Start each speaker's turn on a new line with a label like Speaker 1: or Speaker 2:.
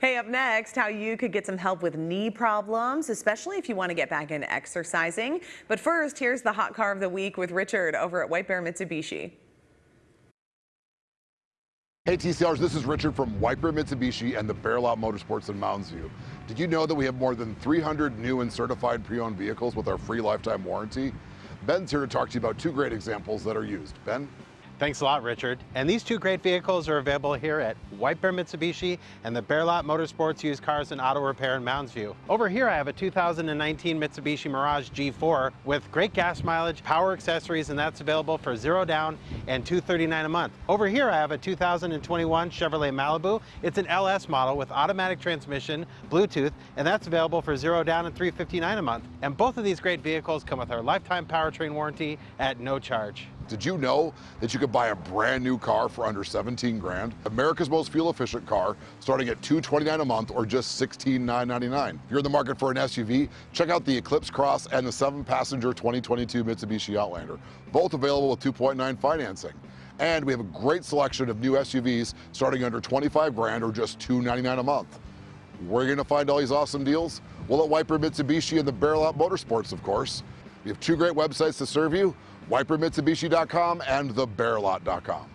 Speaker 1: Hey, up next, how you could get some help with knee problems, especially if you want to get back into exercising. But first, here's the hot car of the week with Richard over at White Bear Mitsubishi.
Speaker 2: Hey TCRs, this is Richard from White Bear Mitsubishi and the Bear Lot Motorsports in Mounds View. Did you know that we have more than 300 new and certified pre-owned vehicles with our free lifetime warranty? Ben's here to talk to you about two great examples that are used. Ben?
Speaker 3: Thanks a lot, Richard. And these two great vehicles are available here at White Bear Mitsubishi and the Bear Lot Motorsports Used Cars and Auto Repair in Mounds View. Over here, I have a 2019 Mitsubishi Mirage G4 with great gas mileage, power accessories, and that's available for zero down and 239 a month. Over here, I have a 2021 Chevrolet Malibu. It's an LS model with automatic transmission, Bluetooth, and that's available for zero down and 359 a month. And both of these great vehicles come with our lifetime powertrain warranty at no charge.
Speaker 2: Did you know that you could buy a brand new car for under 17 grand? America's most fuel efficient car starting at 229 a month or just 16,999. If you're in the market for an SUV, check out the Eclipse Cross and the seven passenger 2022 Mitsubishi Outlander, both available with 2.9 financing. And we have a great selection of new SUVs starting under 25 grand or just 299 a month. Where are you going to find all these awesome deals? Well, at Bear Mitsubishi and the Bear Lot Motorsports, of course. We have two great websites to serve you, whitebearmitsubishi.com and thebearlot.com.